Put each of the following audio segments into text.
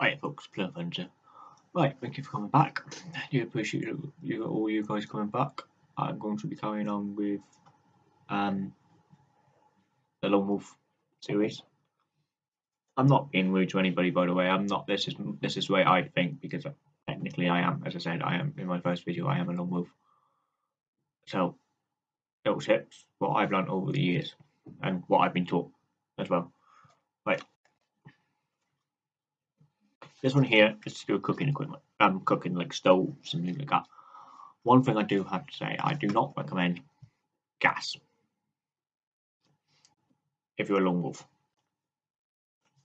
Right, folks, Plum Hunter. Right, thank you for coming back. I do appreciate you, you all you guys coming back. I'm going to be carrying on with um, the Lone Wolf series. I'm not being rude to anybody, by the way. I'm not. This is this is the way I think because technically I am. As I said, I am in my first video. I am a Lone Wolf. So, little tips, what I've learned over the years, and what I've been taught as well. Right, this one here is to do with cooking equipment. Um, cooking like stoves and things like that. One thing I do have to say, I do not recommend gas. If you're a lone wolf.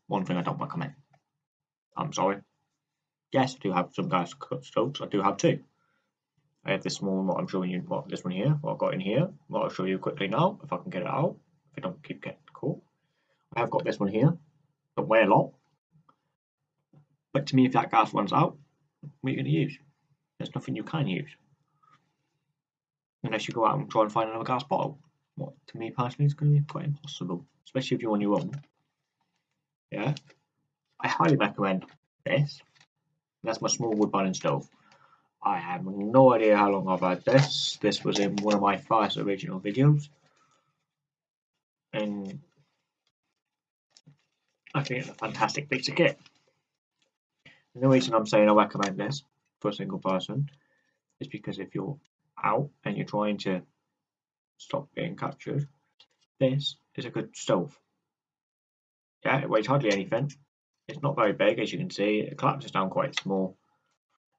One thing I don't recommend. I'm sorry. Yes, I do have some gas stoves. I do have two. I have this small what I'm showing you, what this one here, what I've got in here. What I'll show you quickly now, if I can get it out. If I don't keep getting caught. I have got this one here. Don't weigh a lot. But to me, if that gas runs out, what are you going to use? There's nothing you can use. Unless you go out and try and find another gas bottle. What, to me personally, is going to be quite impossible. Especially if you're on your own. Yeah. I highly recommend this. That's my small wood burning stove. I have no idea how long I've had this. This was in one of my first original videos. And I think it's a fantastic piece of kit. The reason I'm saying I recommend this for a single person is because if you're out and you're trying to stop being captured, this is a good stove. Yeah, it weighs hardly anything. It's not very big, as you can see. It collapses down quite small.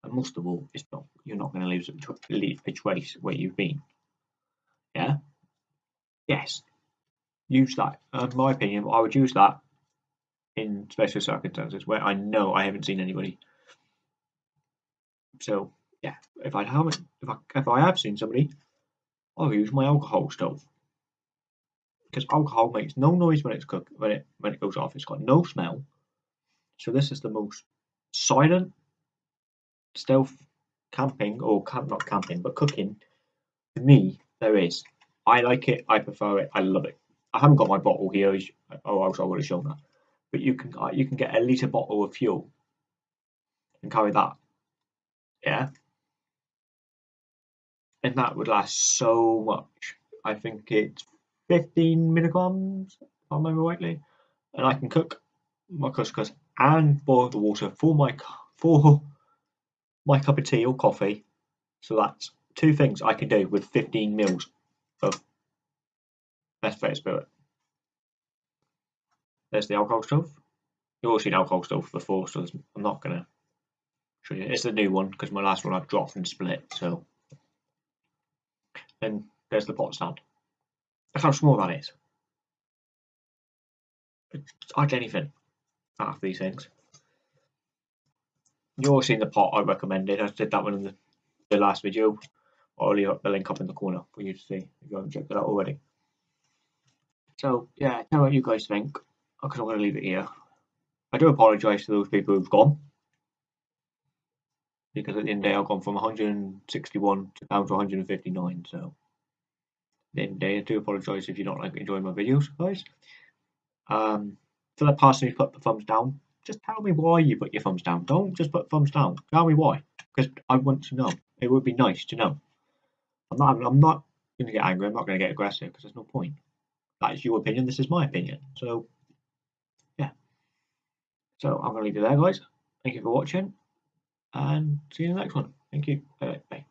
And most of all, it's not you're not going to leave a trace where you've been. Yeah? Yes. Use that. In my opinion, I would use that in special circumstances where I know I haven't seen anybody. So yeah, if I haven't, if I if I have seen somebody, I'll use my alcohol stove because alcohol makes no noise when it's cooked when it when it goes off. It's got no smell. So this is the most silent stealth camping or camp not camping but cooking to me there is. I like it. I prefer it. I love it. I haven't got my bottle here. Oh, I would have shown that but you can uh, you can get a litre bottle of fuel and carry that. Yeah. And that would last so much. I think it's 15 milligrams, if I remember rightly. And I can cook my couscous and boil the water for my for my cup of tea or coffee. So that's two things I can do with 15 mils of Mesfet spirit. There's the alcohol stove. You've all seen alcohol stove before, so I'm not going to show you. It's the new one because my last one I've dropped and split. So then there's the pot stand. Look how small that is. It's hardly anything out of these things. You've all seen the pot I recommended. I did that one in the, the last video. I'll leave the link up in the corner for you to see if you haven't checked it out already. So yeah, tell me what you guys think because I'm going to leave it here. I do apologise to those people who've gone. Because at the end of the day I've gone from 161 to down to 159 so. At the end of the day I do apologise if you're not like enjoying my videos guys. Um, for that person who's put the thumbs down just tell me why you put your thumbs down. Don't just put thumbs down. Tell me why. Because I want to know. It would be nice to know. I'm not I'm not going to get angry. I'm not going to get aggressive because there's no point. That is your opinion. This is my opinion. So so I'm going to leave it there, guys. Thank you for watching, and see you in the next one. Thank you. Bye. Bye.